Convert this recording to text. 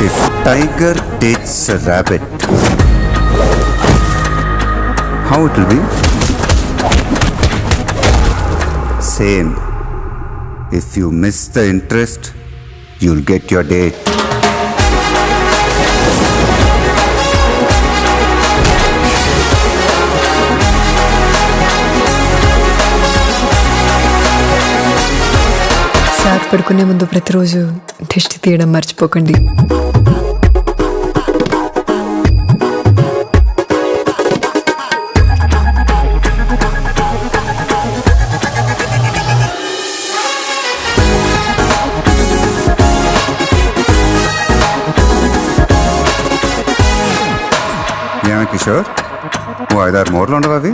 If tiger takes a rabbit, how it will be? Same. If you miss the interest, you'll get your date. Sir పడుకునే ముందు ప్రతిరోజు దిష్టి తీయడం మర్చిపోకండి. ఏమే కిషోర్? ఓ ఐదారు మూరలు ఉండవు అవి.